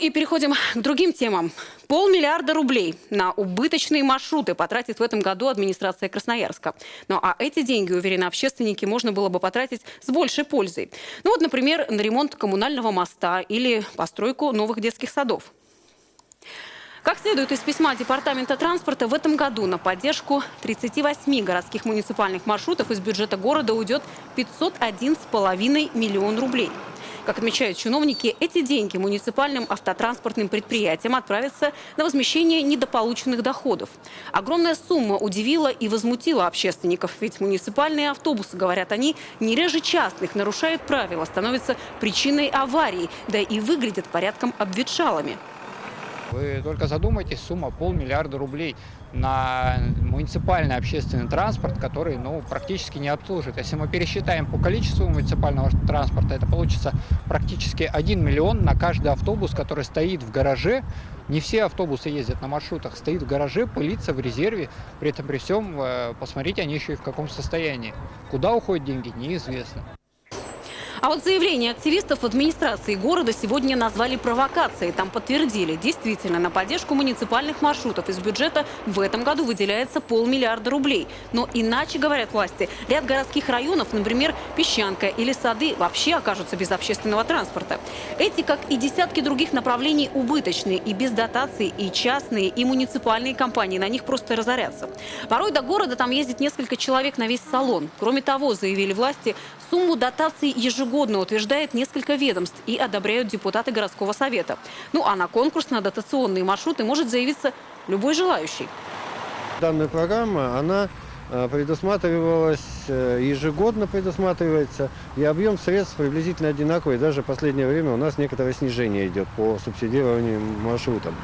И переходим к другим темам. Полмиллиарда рублей на убыточные маршруты потратит в этом году администрация Красноярска. Ну а эти деньги, уверены общественники, можно было бы потратить с большей пользой. Ну вот, например, на ремонт коммунального моста или постройку новых детских садов. Как следует из письма Департамента транспорта, в этом году на поддержку 38 городских муниципальных маршрутов из бюджета города уйдет 501,5 миллион рублей. Как отмечают чиновники, эти деньги муниципальным автотранспортным предприятиям отправятся на возмещение недополученных доходов. Огромная сумма удивила и возмутила общественников, ведь муниципальные автобусы, говорят они, не реже частных нарушают правила, становятся причиной аварий, да и выглядят порядком обветшалыми. Вы только задумайтесь, сумма полмиллиарда рублей на муниципальный общественный транспорт, который ну, практически не обслуживает. Если мы пересчитаем по количеству муниципального транспорта, это получится практически 1 миллион на каждый автобус, который стоит в гараже. Не все автобусы ездят на маршрутах, стоит в гараже, пылится в резерве. При этом при всем, э, посмотрите, они еще и в каком состоянии. Куда уходят деньги, неизвестно. А вот заявление активистов администрации города сегодня назвали провокацией. Там подтвердили, действительно, на поддержку муниципальных маршрутов из бюджета в этом году выделяется полмиллиарда рублей. Но иначе, говорят власти, ряд городских районов, например, Песчанка или Сады, вообще окажутся без общественного транспорта. Эти, как и десятки других направлений, убыточные и без дотаций, и частные, и муниципальные компании на них просто разорятся. Порой до города там ездит несколько человек на весь салон. Кроме того, заявили власти, сумму ежегодно ежегодно утверждает несколько ведомств и одобряют депутаты городского совета. Ну а на конкурс на дотационные маршруты может заявиться любой желающий. Данная программа, она э, предусматривалась, э, ежегодно предусматривается, и объем средств приблизительно одинаковый. Даже в последнее время у нас некоторое снижение идет по субсидированию маршрутам.